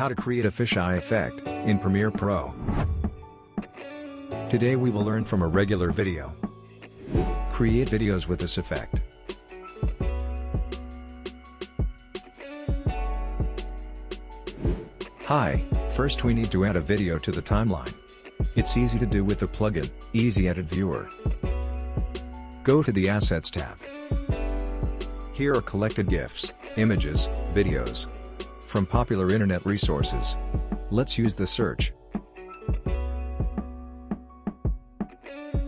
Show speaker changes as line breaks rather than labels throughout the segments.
How to create a fisheye effect, in Premiere Pro. Today we will learn from a regular video. Create videos with this effect. Hi, first we need to add a video to the timeline. It's easy to do with the plugin, Easy Edit Viewer. Go to the Assets tab. Here are collected GIFs, images, videos, from popular internet resources. Let's use the search.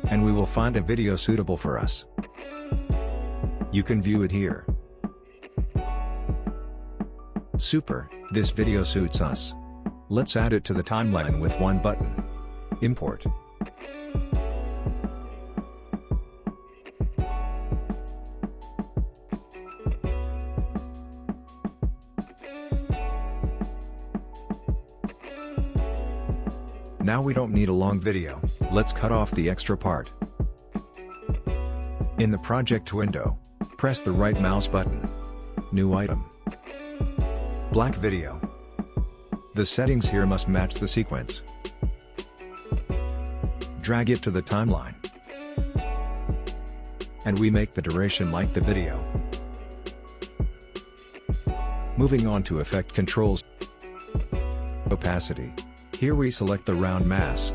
And we will find a video suitable for us. You can view it here. Super, this video suits us. Let's add it to the timeline with one button. Import. Now we don't need a long video, let's cut off the extra part. In the project window, press the right mouse button. New item. Black video. The settings here must match the sequence. Drag it to the timeline. And we make the duration like the video. Moving on to effect controls. Opacity. Here we select the round mask.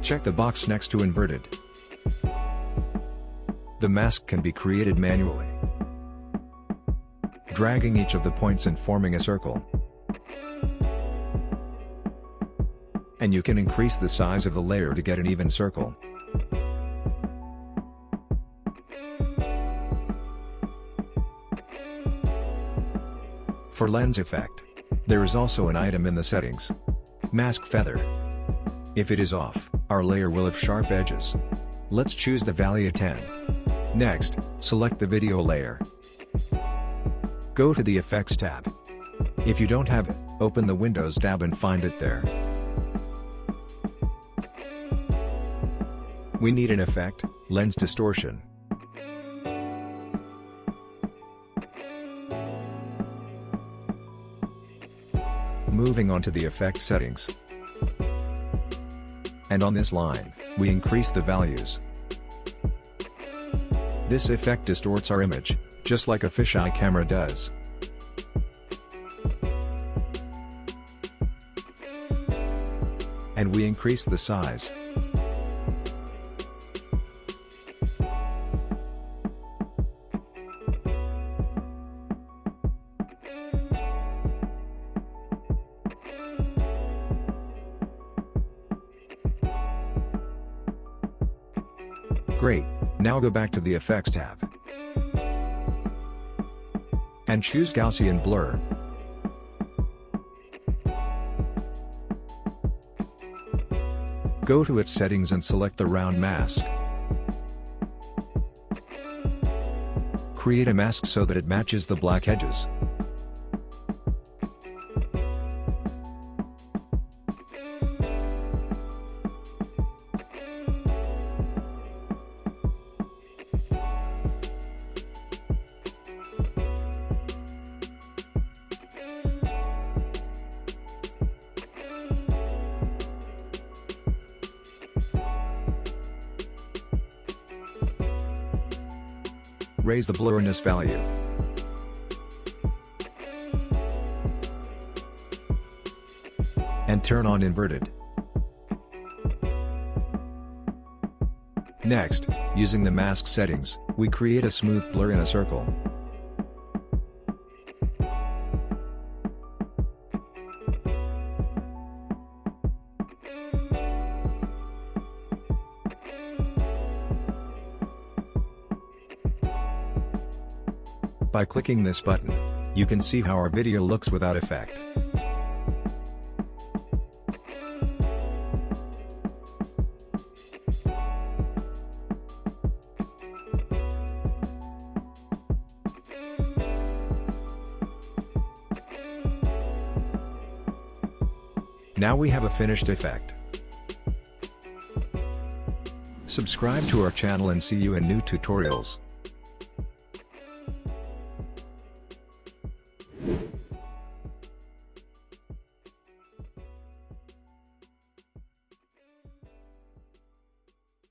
Check the box next to inverted. The mask can be created manually. Dragging each of the points and forming a circle. And you can increase the size of the layer to get an even circle. For lens effect, there is also an item in the settings. Mask Feather. If it is off, our layer will have sharp edges. Let's choose the value 10. Next, select the video layer. Go to the Effects tab. If you don't have it, open the Windows tab and find it there. We need an effect, lens distortion. Moving on to the effect settings. And on this line, we increase the values. This effect distorts our image, just like a fisheye camera does. And we increase the size. Great, now go back to the Effects tab. And choose Gaussian Blur. Go to its settings and select the round mask. Create a mask so that it matches the black edges. Raise the blurriness value. And turn on inverted. Next, using the mask settings, we create a smooth blur in a circle. By clicking this button, you can see how our video looks without effect. Now we have a finished effect. Subscribe to our channel and see you in new tutorials.